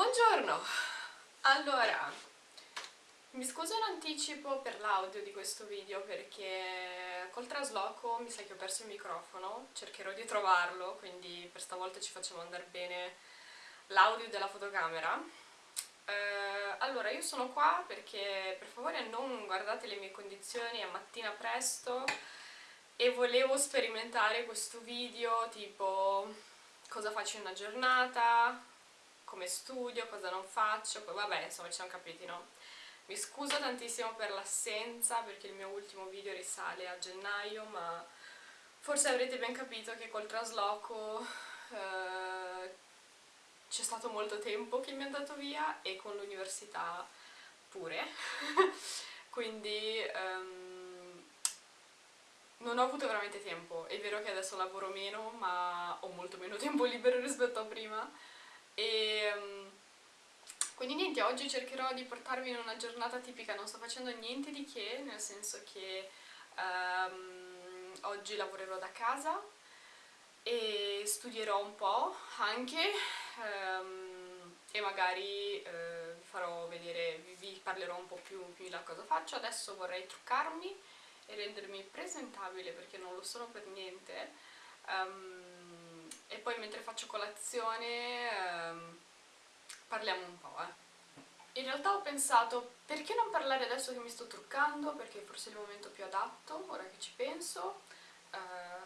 Buongiorno! Allora, mi scuso in anticipo per l'audio di questo video perché col trasloco mi sa che ho perso il microfono, cercherò di trovarlo, quindi per stavolta ci facciamo andare bene l'audio della fotocamera. Eh, allora, io sono qua perché per favore non guardate le mie condizioni, è mattina presto e volevo sperimentare questo video tipo cosa faccio in una giornata, come studio, cosa non faccio, poi vabbè insomma ci siamo capiti no? Mi scuso tantissimo per l'assenza perché il mio ultimo video risale a gennaio ma forse avrete ben capito che col trasloco eh, c'è stato molto tempo che mi è andato via e con l'università pure quindi um, non ho avuto veramente tempo è vero che adesso lavoro meno ma ho molto meno tempo libero rispetto a prima e um, quindi niente, oggi cercherò di portarvi in una giornata tipica, non sto facendo niente di che, nel senso che um, oggi lavorerò da casa e studierò un po' anche um, e magari uh, vi farò vedere, vi, vi, parlerò un po' più, più là cosa faccio. Adesso vorrei truccarmi e rendermi presentabile perché non lo sono per niente. Um, e poi mentre faccio colazione um, parliamo un po', eh. In realtà ho pensato, perché non parlare adesso che mi sto truccando, perché forse è il momento più adatto, ora che ci penso, uh,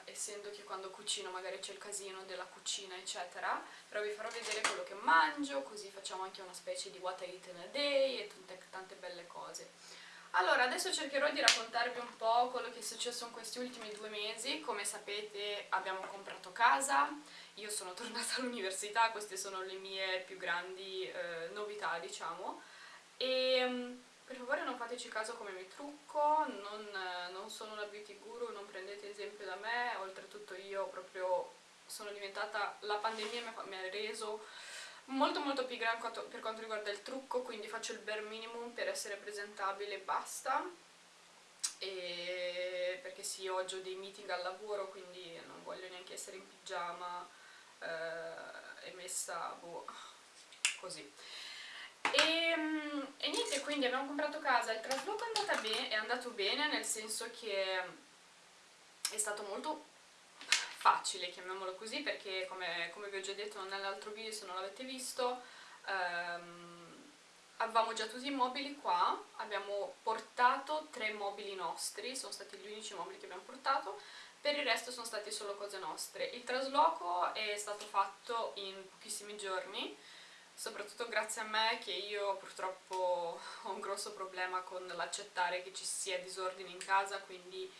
essendo che quando cucino magari c'è il casino della cucina, eccetera, però vi farò vedere quello che mangio, così facciamo anche una specie di what I eat in a day e tante, tante belle cose. Allora, adesso cercherò di raccontarvi un po' quello che è successo in questi ultimi due mesi. Come sapete abbiamo comprato casa, io sono tornata all'università, queste sono le mie più grandi eh, novità, diciamo. E mm, per favore non fateci caso come mi trucco, non, non sono una beauty guru, non prendete esempio da me, oltretutto io proprio sono diventata, la pandemia mi ha reso molto molto pigra per quanto riguarda il trucco quindi faccio il bare minimum per essere presentabile e basta. E perché sì, oggi ho dei meeting al lavoro quindi non voglio neanche essere in pigiama eh, e messa boh, così. E, e, niente, quindi abbiamo comprato casa, il trasloco è, è andato bene nel senso che è stato molto facile, chiamiamolo così, perché come, come vi ho già detto nell'altro video se non l'avete visto, ehm, avevamo già tutti i mobili qua, abbiamo portato tre mobili nostri, sono stati gli unici mobili che abbiamo portato, per il resto sono stati solo cose nostre. Il trasloco è stato fatto in pochissimi giorni, soprattutto grazie a me che io purtroppo ho un grosso problema con l'accettare che ci sia disordine in casa, quindi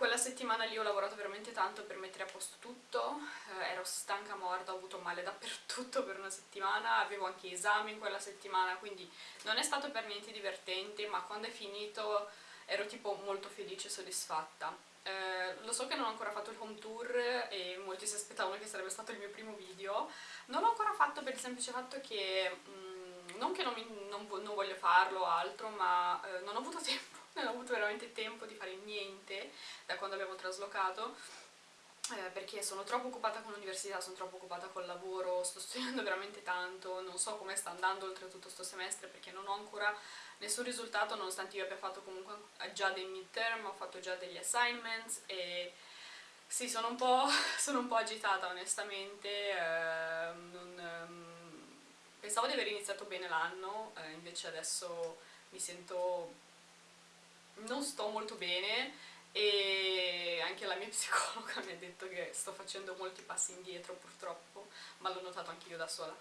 quella settimana lì ho lavorato veramente tanto per mettere a posto tutto, eh, ero stanca morta, ho avuto male dappertutto per una settimana, avevo anche esami in quella settimana, quindi non è stato per niente divertente, ma quando è finito ero tipo molto felice e soddisfatta. Eh, lo so che non ho ancora fatto il home tour e molti si aspettavano che sarebbe stato il mio primo video, non l'ho ancora fatto per il semplice fatto che, mh, mm, non che non, mi, non, non voglio farlo o altro, ma eh, non ho avuto tempo non ho avuto veramente tempo di fare niente da quando abbiamo traslocato eh, perché sono troppo occupata con l'università, sono troppo occupata col lavoro, sto studiando veramente tanto, non so come sta andando oltretutto sto semestre perché non ho ancora nessun risultato nonostante io abbia fatto comunque già dei midterm, ho fatto già degli assignments e sì, sono un po', sono un po agitata onestamente, eh, non, eh, pensavo di aver iniziato bene l'anno, eh, invece adesso mi sento non sto molto bene e anche la mia psicologa mi ha detto che sto facendo molti passi indietro purtroppo, ma l'ho notato anche io da sola.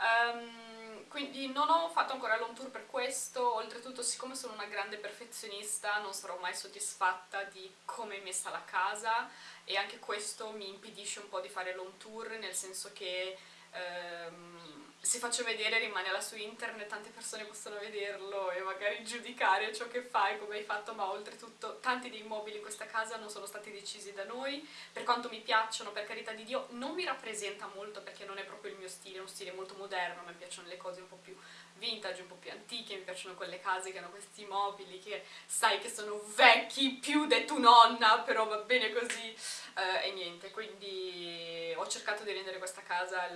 Um, quindi non ho fatto ancora l'home tour per questo, oltretutto siccome sono una grande perfezionista non sarò mai soddisfatta di come è messa la casa e anche questo mi impedisce un po' di fare l'home tour, nel senso che um, se faccio vedere rimane là su internet, tante persone possono vederlo e magari giudicare ciò che fai, come hai fatto, ma oltretutto tanti dei mobili in questa casa non sono stati decisi da noi, per quanto mi piacciono, per carità di Dio, non mi rappresenta molto perché non è proprio il mio stile, è uno stile molto moderno, mi piacciono le cose un po' più vintage, un po' più antiche, mi piacciono quelle case che hanno questi mobili che sai che sono vecchi più di tu nonna, però va bene così, uh, e niente, quindi ho cercato di rendere questa casa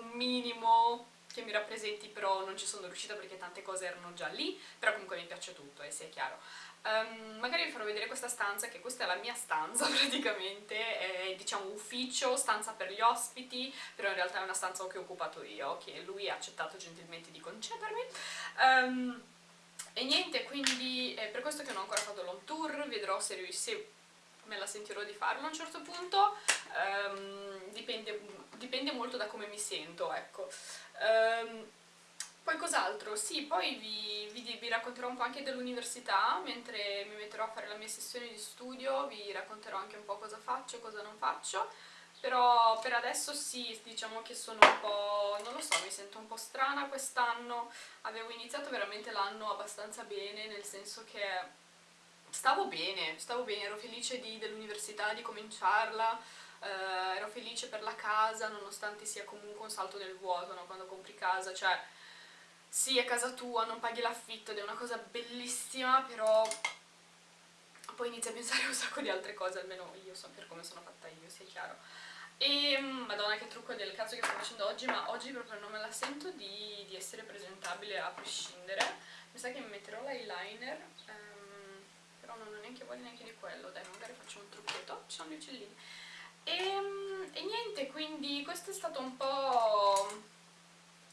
un minimo che mi rappresenti però non ci sono riuscita perché tante cose erano già lì, però comunque mi piace tutto, eh, sia chiaro. Um, magari vi farò vedere questa stanza, che questa è la mia stanza praticamente, è diciamo ufficio, stanza per gli ospiti, però in realtà è una stanza che ho occupato io, che lui ha accettato gentilmente di concedermi. Um, e niente, quindi è per questo che non ho ancora fatto l'home tour, vedrò se, se me la sentirò di farlo a un certo punto, um, dipende, dipende, molto da come mi sento, ecco. Um, poi cos'altro? Sì, poi vi, vi, vi, racconterò un po' anche dell'università, mentre mi metterò a fare la mia sessione di studio, vi racconterò anche un po' cosa faccio, cosa non faccio, però per adesso sì, diciamo che sono un po', non lo so, mi sento un po' strana quest'anno, avevo iniziato veramente l'anno abbastanza bene, nel senso che stavo bene, stavo bene, ero felice dell'università, di cominciarla, eh, ero felice per la casa, nonostante sia comunque un salto nel vuoto, no? quando compri casa, cioè sì è casa tua, non paghi l'affitto ed è una cosa bellissima, però poi inizi a pensare a un sacco di altre cose, almeno io so per come sono fatta io, sia chiaro. E madonna che trucco del cazzo che sto facendo oggi, ma oggi proprio non me la sento di, di essere presentabile a prescindere. Mi sa che mi metterò l'eyeliner, ehm, però non ho neanche voglia neanche di quello, dai magari faccio un trucchetto, ci sono gli uccellini. E, e niente, quindi questo è stato un po'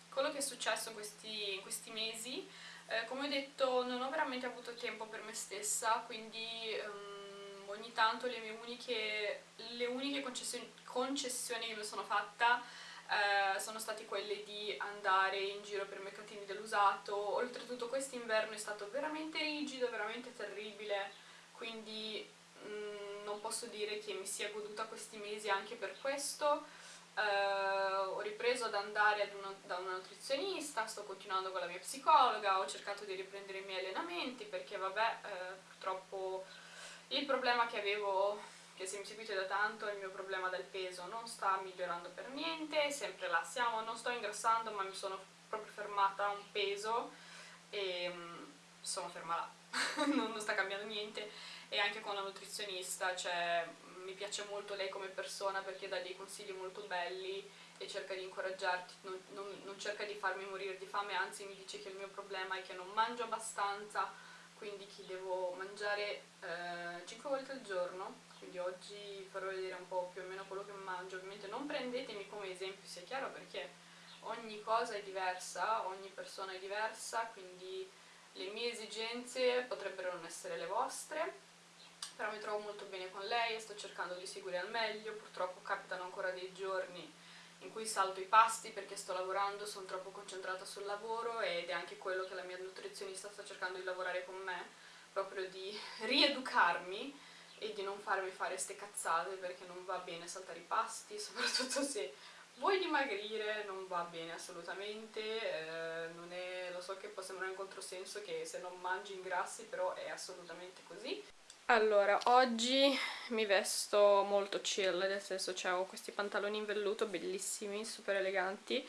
quello che è successo questi, questi mesi, eh, come ho detto non ho veramente avuto tempo per me stessa, quindi um, ogni tanto le mie uniche, le uniche concessioni, concessioni che mi sono fatta eh, sono state quelle di andare in giro per mercatini dell'usato, oltretutto quest'inverno è stato veramente rigido, veramente terribile, quindi mm, non posso dire che mi sia goduta questi mesi anche per questo, Uh, ho ripreso ad andare una, da una nutrizionista, sto continuando con la mia psicologa, ho cercato di riprendere i miei allenamenti perché vabbè, uh, purtroppo il problema che avevo, che se mi seguite da tanto, il mio problema del peso, non sta migliorando per niente, sempre là siamo, non sto ingrassando ma mi sono proprio fermata a un peso e um, sono ferma là, non, non sta cambiando niente. E anche con la nutrizionista, cioè mi piace molto lei come persona perché dà dei consigli molto belli e cerca di incoraggiarti, non, non, non, cerca di farmi morire di fame, anzi mi dice che il mio problema è che non mangio abbastanza, quindi che devo mangiare eh, 5 volte al giorno, quindi oggi farò vedere un po' più o meno quello che mangio, ovviamente non prendetemi come esempio, sia chiaro, perché ogni cosa è diversa, ogni persona è diversa, quindi le mie esigenze potrebbero non essere le vostre, però mi trovo molto bene con lei e sto cercando di seguire al meglio, purtroppo capitano ancora dei giorni in cui salto i pasti perché sto lavorando, sono troppo concentrata sul lavoro ed è anche quello che la mia nutrizionista sta cercando di lavorare con me, proprio di rieducarmi e di non farmi fare ste cazzate perché non va bene saltare i pasti, soprattutto se vuoi dimagrire non va bene assolutamente, eh, è, lo so che può sembrare un controsenso che se non mangi ingrassi, però è assolutamente così. Allora, oggi mi vesto molto chill, nel senso cioè, ho questi pantaloni in velluto bellissimi, super eleganti.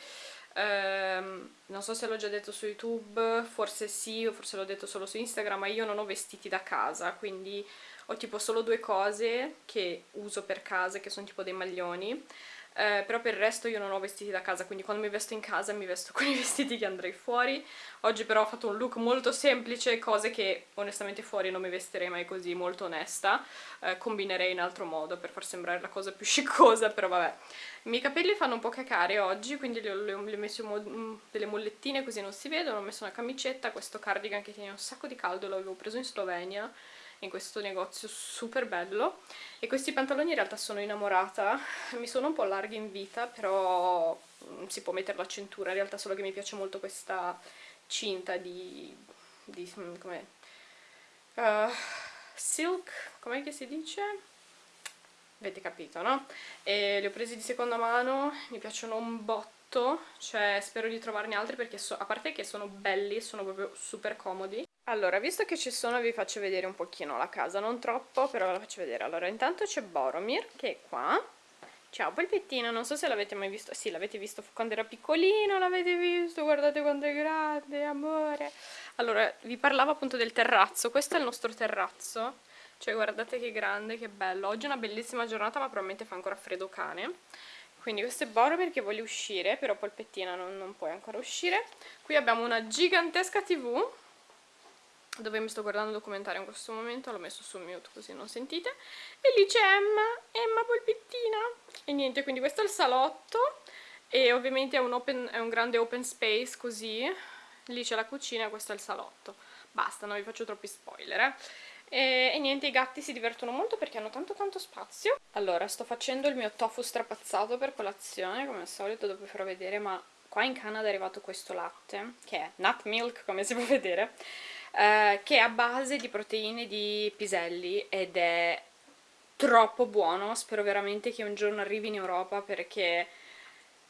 Um, non so se l'ho già detto su YouTube, forse sì, o forse l'ho detto solo su Instagram, ma io non ho vestiti da casa, quindi ho tipo solo due cose che uso per casa, che sono tipo dei maglioni eh, però per il resto io non ho vestiti da casa, quindi quando mi vesto in casa mi vesto con i vestiti che andrei fuori. Oggi però ho fatto un look molto semplice, cose che onestamente fuori non mi vestirei mai così, molto onesta. Eh, combinerei in altro modo per far sembrare la cosa più sciccosa, però vabbè. I miei capelli fanno un po' cacare oggi, quindi li ho, li ho messo mo mm, delle mollettine così non si vedono, ho messo una camicetta, questo cardigan che tiene un sacco di caldo, l'avevo preso in Slovenia in questo negozio super bello e questi pantaloni in realtà sono innamorata mi sono un po' larghi in vita però mm, si può mettere la cintura in realtà solo che mi piace molto questa cinta di, di mm, come uh, silk com'è che si dice? avete capito no? e li ho presi di seconda mano mi piacciono un botto cioè spero di trovarne altri perché so, a parte che sono belli sono proprio super comodi allora, visto che ci sono vi faccio vedere un pochino la casa, non troppo, però ve la faccio vedere. Allora, intanto c'è Boromir, che è qua. Ciao polpettino, non so se l'avete mai visto, sì l'avete visto quando era piccolino, l'avete visto, guardate quanto è grande, amore. Allora, vi parlavo appunto del terrazzo, questo è il nostro terrazzo, cioè guardate che grande, che bello. Oggi è una bellissima giornata ma probabilmente fa ancora freddo cane quindi questo è Boromir che vuole uscire, però polpettina non, non puoi ancora uscire. Qui abbiamo una gigantesca tv, dove mi sto guardando un documentario in questo momento, l'ho messo su mute così non sentite. E lì c'è Emma, Emma polpettina. E niente, quindi questo è il salotto, e ovviamente è un, open, è un grande open space così. Lì c'è la cucina e questo è il salotto. Basta, non vi faccio troppi spoiler, eh. E, e, niente, i gatti si divertono molto perché hanno tanto tanto spazio. Allora, sto facendo il mio tofu strapazzato per colazione, come al solito dopo vi farò vedere, ma qua in Canada è arrivato questo latte, che è nut milk, come si può vedere, eh, che è a base di proteine di piselli ed è troppo buono, spero veramente che un giorno arrivi in Europa perché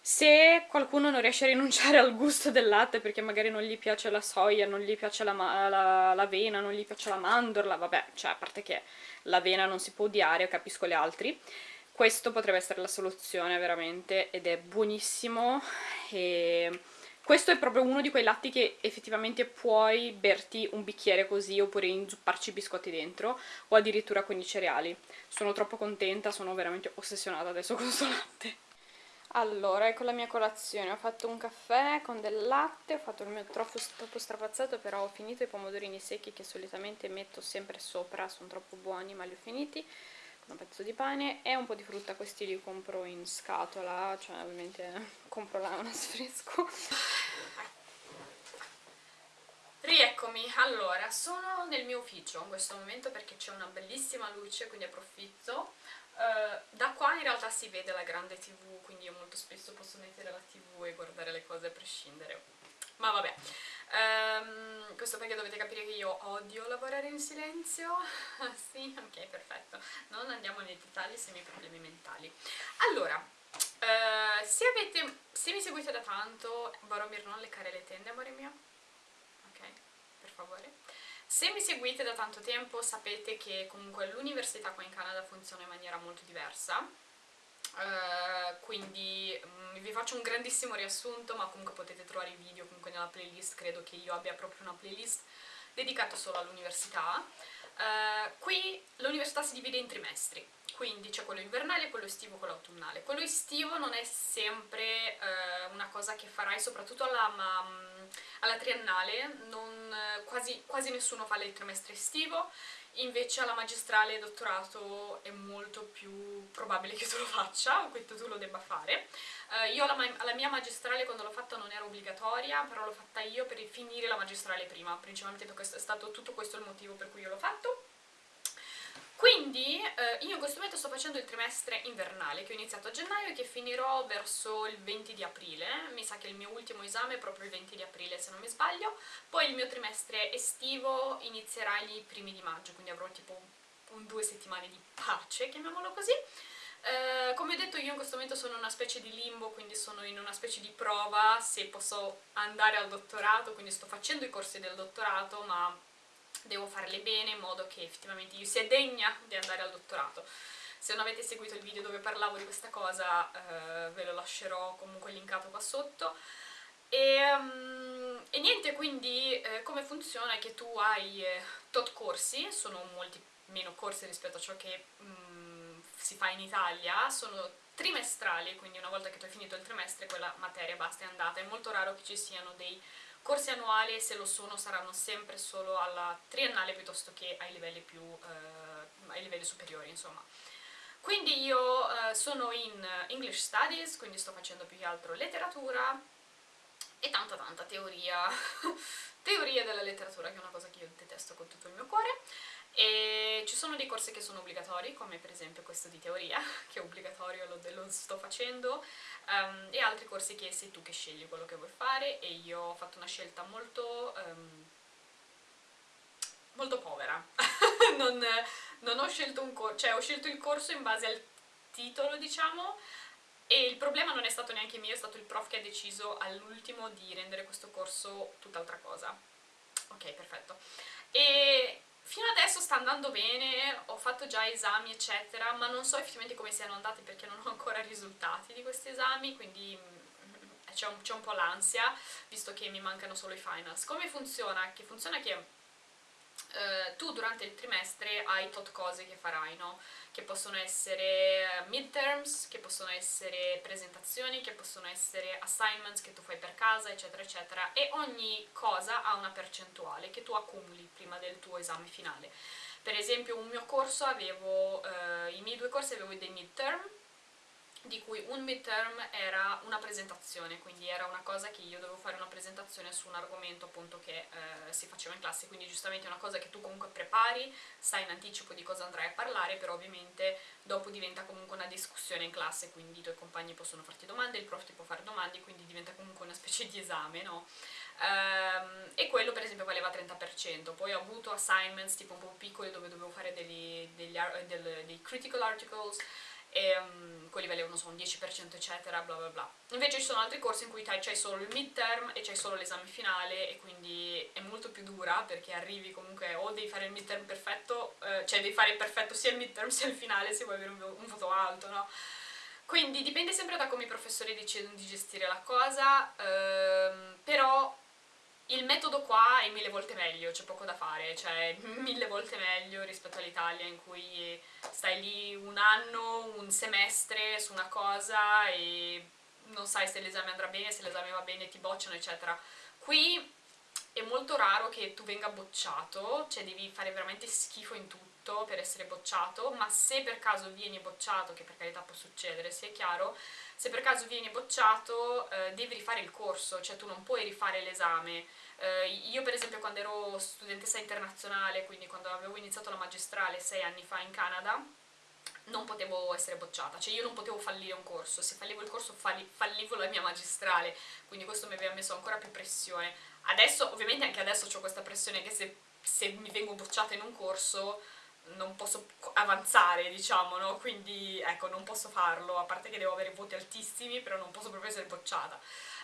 se qualcuno non riesce a rinunciare al gusto del latte perché magari non gli piace la soia, non gli piace l'avena, non gli piace la mandorla, vabbè, cioè a parte che l'avena non si può odiare, capisco gli altri, questo potrebbe essere la soluzione veramente ed è buonissimo. E questo è proprio uno di quei latti che effettivamente puoi berti un bicchiere così oppure inzupparci i biscotti dentro o addirittura con i cereali. Sono troppo contenta, sono veramente ossessionata adesso con questo latte. Allora, ecco la mia colazione, ho fatto un caffè con del latte, ho fatto il mio troppo, troppo strapazzato, però ho finito i pomodorini secchi che solitamente metto sempre sopra, sono troppo buoni ma li ho finiti, un pezzo di pane e un po' di frutta, questi li compro in scatola, cioè ovviamente compro l'ananas fresco. Rieccomi, allora, sono nel mio ufficio in questo momento perché c'è una bellissima luce, quindi approfitto Uh, da qua in realtà si vede la grande tv, quindi io molto spesso posso mettere la tv e guardare le cose a prescindere. Ma vabbè, um, questo perché dovete capire che io odio lavorare in silenzio. sì, ok, perfetto. Non andiamo nei dettagli se mi problemi mentali. Allora, uh, se, avete, se mi seguite da tanto, Boromir non leccare le tende, amore mio. Ok, per favore. Se mi seguite da tanto tempo sapete che comunque l'università qua in Canada funziona in maniera molto diversa, uh, quindi um, vi faccio un grandissimo riassunto, ma comunque potete trovare i video comunque nella playlist, credo che io abbia proprio una playlist dedicata solo all'università. Uh, qui l'università si divide in trimestri, quindi c'è quello invernale, quello estivo, quello autunnale. Quello estivo non è sempre uh, una cosa che farai, soprattutto alla, ma, alla triennale, non, quasi, quasi nessuno fa il trimestre estivo, invece alla magistrale e dottorato è molto più probabile che tu lo faccia, o che tu lo debba fare. Uh, io alla, alla, mia magistrale quando l'ho fatta non era obbligatoria, però l'ho fatta io per finire la magistrale prima, principalmente questo è stato tutto questo il motivo per cui io l'ho fatto. Quindi eh, io in questo momento sto facendo il trimestre invernale che ho iniziato a gennaio e che finirò verso il 20 di aprile, mi sa che il mio ultimo esame è proprio il 20 di aprile se non mi sbaglio, poi il mio trimestre estivo inizierà i primi di maggio, quindi avrò tipo un due settimane di pace, chiamiamolo così. Eh, come ho detto io in questo momento sono in una specie di limbo, quindi sono in una specie di prova se posso andare al dottorato, quindi sto facendo i corsi del dottorato ma devo farle bene in modo che effettivamente io sia degna di andare al dottorato. Se non avete seguito il video dove parlavo di questa cosa eh, ve lo lascerò comunque linkato qua sotto. E, um, e niente, quindi eh, come funziona è che tu hai eh, tot corsi, sono molti meno corsi rispetto a ciò che um, si fa in Italia, sono trimestrali, quindi una volta che tu hai finito il trimestre quella materia basta è andata, è molto raro che ci siano dei corsi annuali, se lo sono, saranno sempre solo alla triennale piuttosto che ai livelli, più, eh, ai livelli superiori, insomma. Quindi io eh, sono in English Studies, quindi sto facendo più che altro letteratura e tanta tanta teoria, teoria della letteratura, che è una cosa che io detesto con tutto il mio cuore. E ci sono dei corsi che sono obbligatori, come per esempio questo di teoria, che è obbligatorio, lo, lo sto facendo, um, e altri corsi che sei tu che scegli quello che vuoi fare, e io ho fatto una scelta molto, um, molto povera. non, non ho scelto un corso, cioè ho scelto il corso in base al titolo, diciamo, e il problema non è stato neanche mio, è stato il prof che ha deciso all'ultimo di rendere questo corso tutt'altra cosa. Ok, perfetto. E Fino adesso sta andando bene, ho fatto già esami eccetera, ma non so effettivamente come siano andati perché non ho ancora risultati di questi esami, quindi mm, c'è un, un, po' l'ansia, visto che mi mancano solo i finals. Come funziona? Che funziona che eh, tu durante il trimestre hai tot cose che farai, no? Che possono essere midterms, che possono essere presentazioni, che possono essere assignments che tu fai per casa, eccetera, eccetera, e ogni cosa ha una percentuale che tu accumuli prima del tuo esame finale. Per esempio un mio corso avevo, eh, i miei due corsi avevo dei midterm, di cui un midterm era una presentazione, quindi era una cosa che io dovevo fare una presentazione su un argomento appunto che eh, si faceva in classe, quindi giustamente è una cosa che tu comunque prepari, sai in anticipo di cosa andrai a parlare, però ovviamente dopo diventa comunque una discussione in classe, quindi i tuoi compagni possono farti domande, il prof ti può fare domande, quindi diventa comunque una specie di esame, no? Um, e quello per esempio valeva 30%, poi ho avuto assignments tipo un po' piccoli dove dovevo fare degli, degli, dei critical articles, e um, quelli valevano solo un 10% eccetera bla bla bla invece ci sono altri corsi in cui c'hai solo il midterm e c'hai solo l'esame finale e quindi è molto più dura perché arrivi comunque o devi fare il midterm perfetto eh, cioè devi fare perfetto sia il midterm sia il finale se vuoi avere un, un voto alto no? quindi dipende sempre da come i professori decidono di gestire la cosa ehm, però il metodo qua è mille volte meglio, c'è poco da fare, cioè mille volte meglio rispetto all'Italia in cui stai lì un anno, un semestre su una cosa e non sai se l'esame andrà bene, se l'esame va bene ti bocciano eccetera. Qui è molto raro che tu venga bocciato, cioè devi fare veramente schifo in tutto per essere bocciato, ma se per caso vieni bocciato, che per carità può succedere, sia chiaro, se per caso vieni bocciato eh, devi rifare il corso, cioè tu non puoi rifare l'esame. Eh, io per esempio quando ero studentessa internazionale, quindi quando avevo iniziato la magistrale sei anni fa in Canada, non potevo essere bocciata, cioè io non potevo fallire un corso, se fallivo il corso falli, fallivo la mia magistrale, quindi questo mi aveva messo ancora più pressione. Adesso, ovviamente anche adesso ho questa pressione che se, se mi vengo bocciata in un corso non posso avanzare, diciamo, no? Quindi, ecco, non posso farlo, a parte che devo avere voti altissimi, però non posso proprio essere bocciata.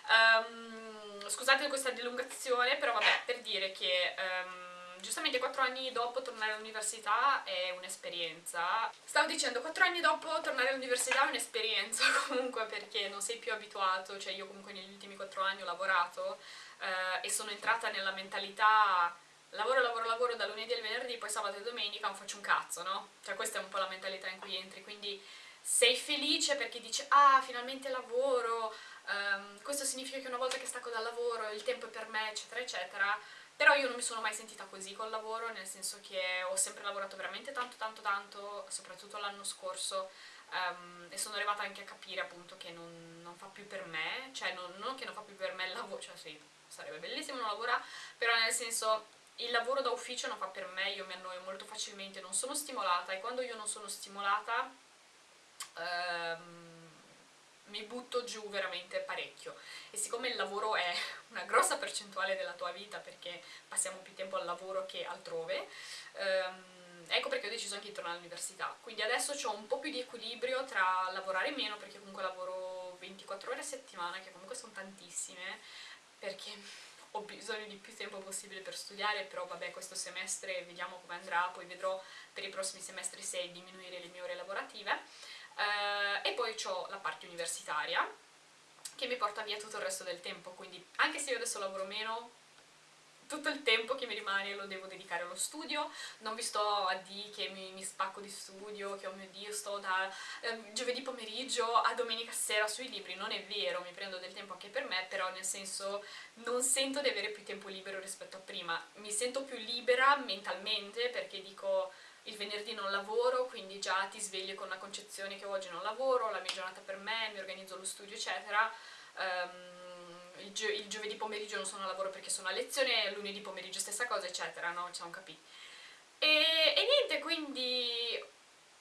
Um, scusate questa dilungazione, però vabbè, per dire che... Um, giustamente 4 anni dopo tornare all'università è un'esperienza. Stavo dicendo, 4 anni dopo tornare all'università è un'esperienza comunque perché non sei più abituato, cioè io comunque negli ultimi 4 anni ho lavorato eh, e sono entrata nella mentalità lavoro, lavoro, lavoro da lunedì al venerdì, poi sabato e domenica non faccio un cazzo, no? Cioè questa è un po' la mentalità in cui entri, quindi sei felice perché dici ah finalmente lavoro, um, questo significa che una volta che stacco dal lavoro il tempo è per me eccetera eccetera, però io non mi sono mai sentita così col lavoro, nel senso che ho sempre lavorato veramente tanto tanto tanto, soprattutto l'anno scorso, um, e sono arrivata anche a capire appunto che non, non fa più per me, cioè non, non, che non fa più per me il lavoro, cioè sì, sarebbe bellissimo non lavorare, però nel senso il lavoro da ufficio non fa per me, io mi annoio molto facilmente, non sono stimolata e quando io non sono stimolata ehm, mi butto giù veramente parecchio. E siccome il lavoro è una grossa percentuale della tua vita perché passiamo più tempo al lavoro che altrove ehm, ecco perché ho deciso anche di tornare all'università. Quindi adesso ho un po' più di equilibrio tra lavorare meno perché comunque lavoro 24 ore a settimana che comunque sono tantissime perché ho bisogno di più tempo possibile per studiare, però vabbè questo semestre vediamo come andrà, poi vedrò per i prossimi semestri se diminuire le mie ore lavorative. Uh, e poi ho la parte universitaria, che mi porta via tutto il resto del tempo, quindi anche se io adesso lavoro meno, tutto il tempo che mi rimane lo devo dedicare allo studio, non vi sto a dire che mi, mi spacco di studio, che oh mio dio sto da eh, giovedì pomeriggio a domenica sera sui libri, non è vero, mi prendo del tempo anche per me, però nel senso non sento di avere più tempo libero rispetto a prima, mi sento più libera mentalmente perché dico il venerdì non lavoro, quindi già ti svegli con una concezione che oggi non lavoro, la mia giornata per me, mi organizzo lo studio eccetera, um, il, gio il, giovedì pomeriggio non sono a lavoro perché sono a lezione, lunedì pomeriggio stessa cosa, eccetera, no? Ci non capì. E, e niente, quindi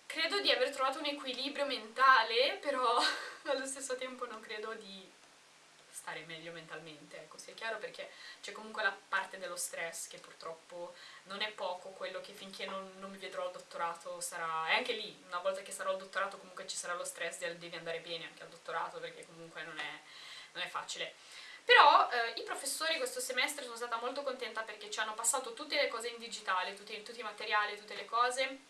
credo di aver trovato un equilibrio mentale, però allo stesso tempo non credo di stare meglio mentalmente, ecco, sia chiaro, perché c'è comunque la parte dello stress che purtroppo non è poco, quello che finché non, non mi vedrò al dottorato sarà... e anche lì, una volta che sarò al dottorato comunque ci sarà lo stress del devi andare bene anche al dottorato, perché comunque non è, non è facile. Però eh, i professori questo semestre sono stata molto contenta perché ci hanno passato tutte le cose in digitale, tutti, tutti i materiali, tutte le cose,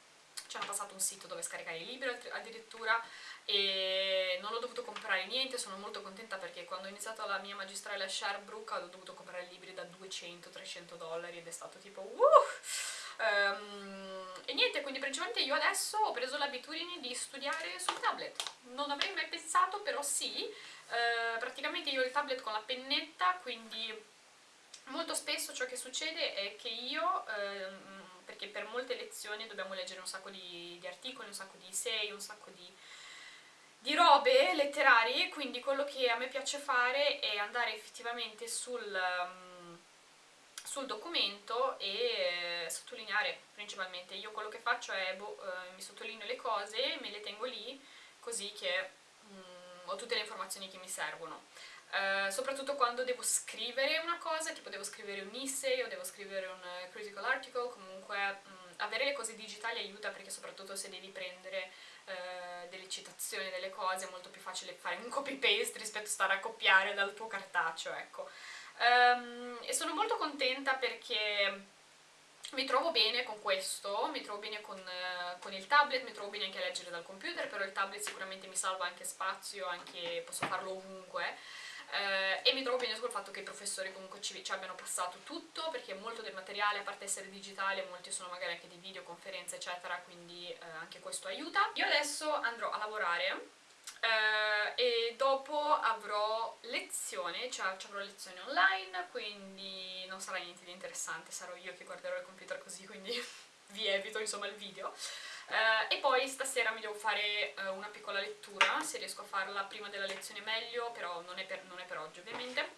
ci hanno passato un sito dove scaricare i libri addirittura e non ho dovuto comprare niente, sono molto contenta perché quando ho iniziato la mia magistrale a Sherbrooke ho dovuto comprare libri da 200-300 dollari ed è stato tipo uh, Um, e niente, quindi principalmente io adesso ho preso l'abitudine di studiare sul tablet. Non avrei mai pensato, però sì. Uh, praticamente io ho il tablet con la pennetta, quindi molto spesso ciò che succede è che io, ehm, perché per molte lezioni dobbiamo leggere un sacco di, di articoli, un sacco di essay, un sacco di di robe letterarie, quindi quello che a me piace fare è andare effettivamente sul, um, sul documento e eh, sottolineare principalmente. Io quello che faccio è, boh, eh, mi sottolineo le cose, me le tengo lì, così che mm, ho tutte le informazioni che mi servono. Uh, soprattutto quando devo scrivere una cosa, tipo devo scrivere un essay o devo scrivere un uh, critical article, comunque um, avere le cose digitali aiuta perché soprattutto se devi prendere uh, delle citazioni, delle cose, è molto più facile fare un copy-paste rispetto a stare a copiare dal tuo cartaceo, ecco. Um, e sono molto contenta perché mi trovo bene con questo, mi trovo bene con, con, il tablet, mi trovo bene anche a leggere dal computer, però il tablet sicuramente mi salva anche spazio, anche posso farlo ovunque eh, e mi trovo bene sul fatto che i professori comunque ci, ci, abbiano passato tutto perché molto del materiale, a parte essere digitale, molti sono magari anche di videoconferenze eccetera, quindi eh, anche questo aiuta. Io adesso andrò a lavorare eh, e dopo avrò lezione, cioè avrò lezione online, quindi non sarà niente di interessante, sarò io che guarderò il computer così, quindi vi evito insomma il video. Uh, e poi stasera mi devo fare uh, una piccola lettura, se riesco a farla prima della lezione meglio, però non è per, non è per oggi ovviamente,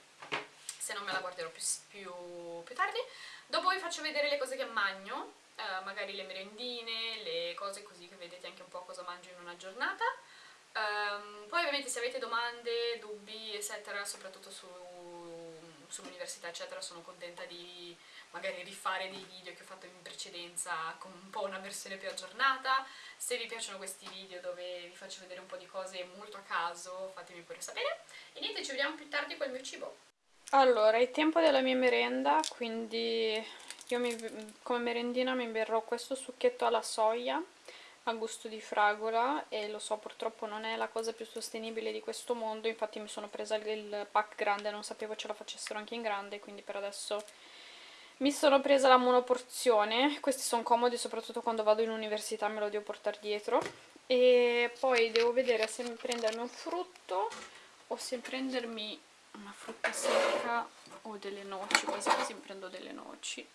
se no me la guarderò più, più, più, tardi. Dopo vi faccio vedere le cose che mangio, uh, magari le merendine, le cose così che vedete anche un po' cosa mangio in una giornata. Um, poi ovviamente se avete domande, dubbi eccetera, soprattutto su, sull'università eccetera, sono contenta di magari rifare dei video che ho fatto in precedenza con un po' una versione più aggiornata. Se vi piacciono questi video dove vi faccio vedere un po' di cose molto a caso, fatemi pure sapere. E niente, ci vediamo più tardi con il mio cibo. Allora, è tempo della mia merenda, quindi io mi, come merendina mi berrò questo succhetto alla soia a gusto di fragola e lo so purtroppo non è la cosa più sostenibile di questo mondo infatti mi sono presa il pack grande non sapevo ce la facessero anche in grande quindi per adesso mi sono presa la monoporzione, questi sono comodi soprattutto quando vado in università, me lo devo portare dietro. E poi devo vedere se prendermi un frutto o se prendermi una frutta secca o delle noci, quasi quasi prendo delle noci.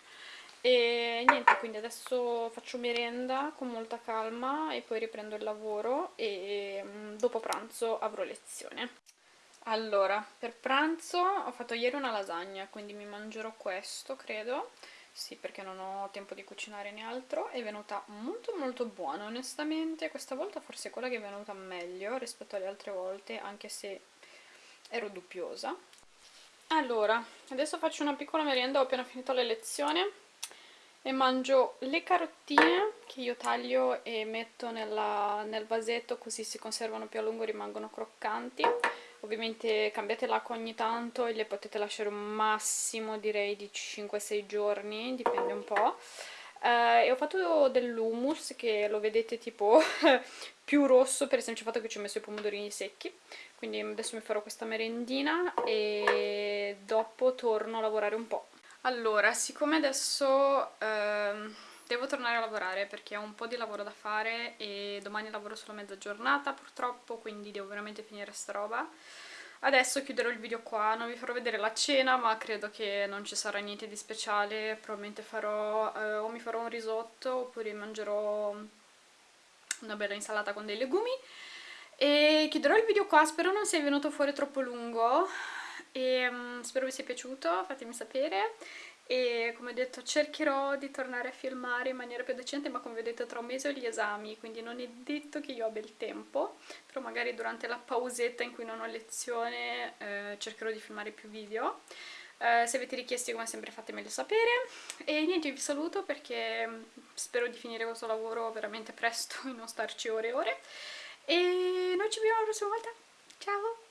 E niente, quindi adesso faccio merenda con molta calma e poi riprendo il lavoro e mm, dopo pranzo avrò lezione. Allora, per pranzo ho fatto ieri una lasagna, quindi mi mangerò questo, credo. Sì, perché non ho tempo di cucinare né altro. È venuta molto molto buona, onestamente. Questa volta forse è quella che è venuta meglio rispetto alle altre volte, anche se ero dubbiosa. Allora, adesso faccio una piccola merienda, ho appena finito la lezione e mangio le carottine che io taglio e metto nella, nel vasetto così si conservano più a lungo e rimangono croccanti. Ovviamente cambiate l'acqua ogni tanto e le potete lasciare un massimo direi di 5-6 giorni dipende un po' eh, e ho fatto dell'hummus che lo vedete tipo più rosso per il semplice fatto che ci ho messo i pomodorini secchi. Quindi adesso mi farò questa merendina e dopo torno a lavorare un po' allora siccome adesso ehm, devo tornare a lavorare perché ho un po' di lavoro da fare e domani lavoro solo mezza giornata purtroppo quindi devo veramente finire sta roba. Adesso chiuderò il video qua, non vi farò vedere la cena ma credo che non ci sarà niente di speciale. Probabilmente farò eh, o mi farò un risotto oppure mangerò una bella insalata con dei legumi. E chiuderò il video qua, spero non sia venuto fuori troppo lungo e um, spero vi sia piaciuto, fatemi sapere. E come ho detto cercherò di tornare a filmare in maniera più decente ma come vedete tra un mese ho gli esami quindi non è detto che io abbia il tempo però magari durante la pausetta in cui non ho lezione eh, cercherò di filmare più video. Eh, se avete richiesti come sempre fatemelo sapere. E niente vi saluto perché mm, spero di finire questo lavoro veramente presto e non starci ore e ore. E noi ci vediamo la prossima volta. Ciao